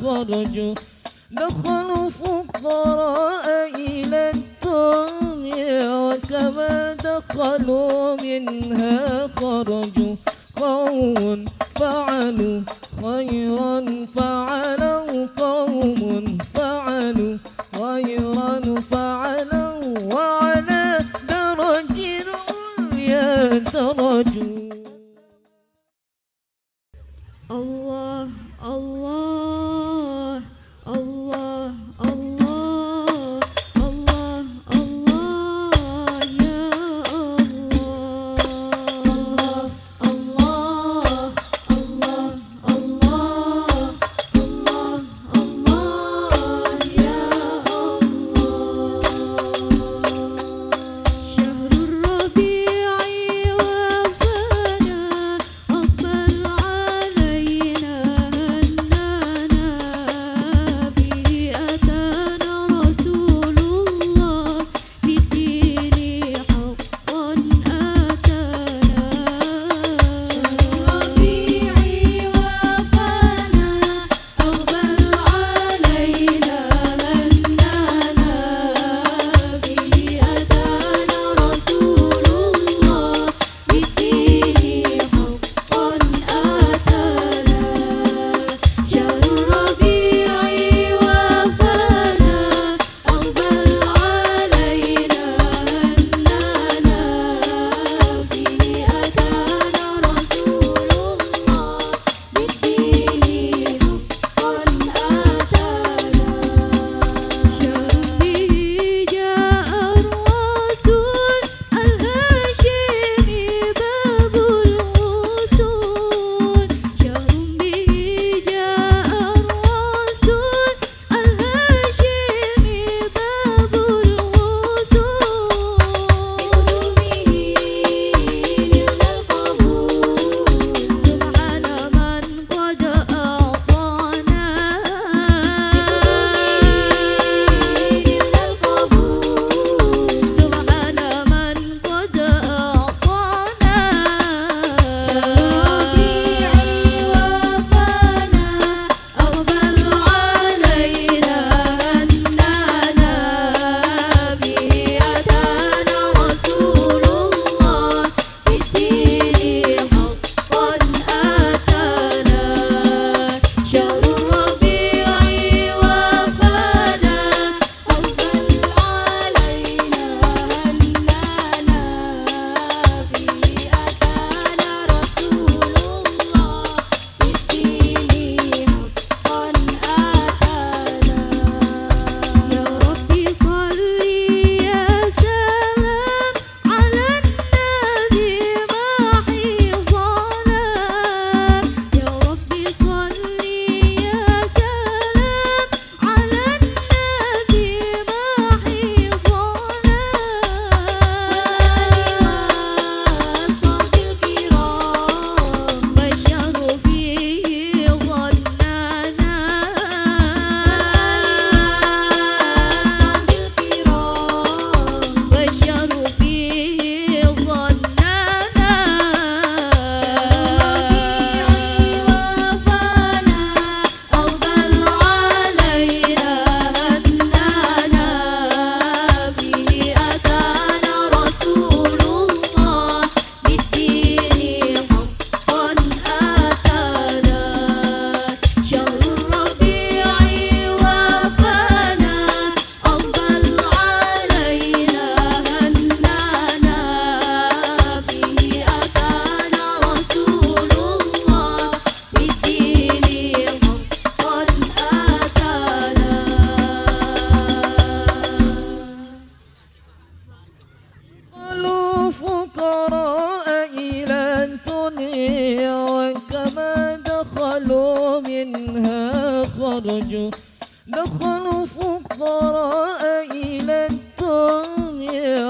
خرجوا دخلوا فقراء إلى الدنيا وكما دخلوا منها خرجوا قوم فعلوا خيرا فعلوا قوم فعلوا خيرا فعلوا وعلى درج العليا درجوا الله الله. خرجوا دخلوا فقراء